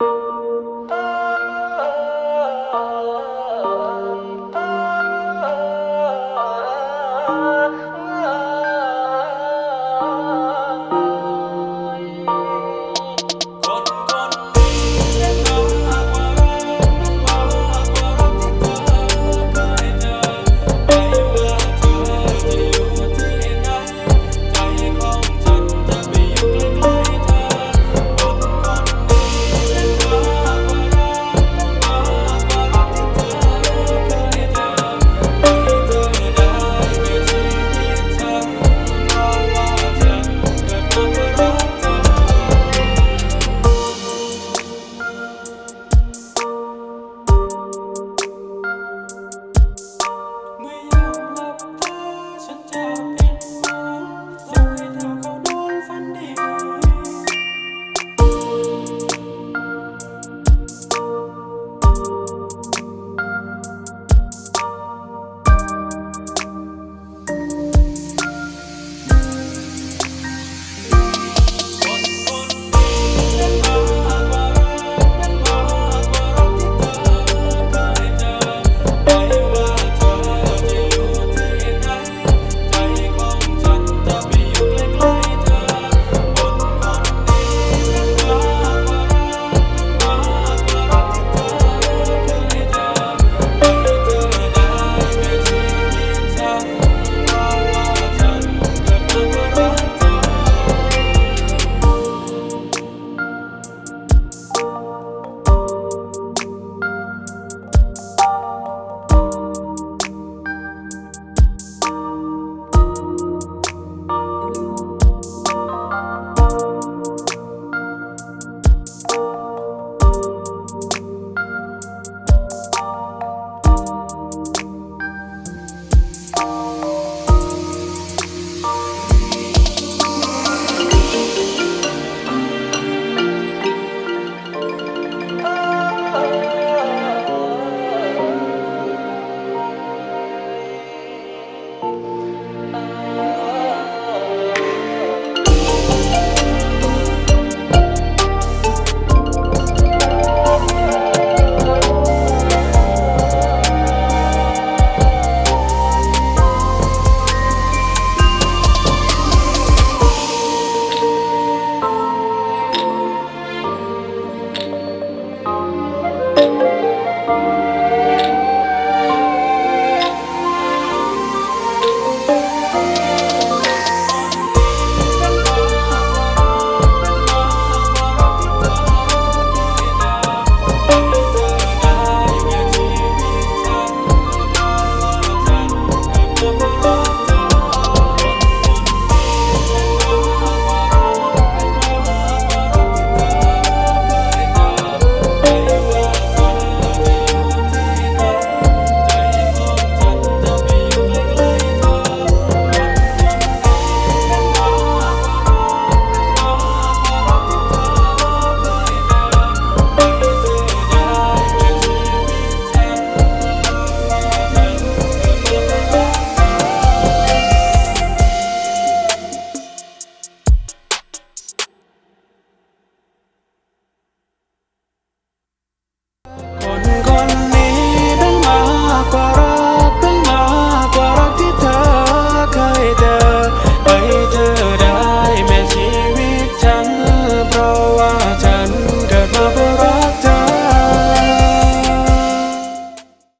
you.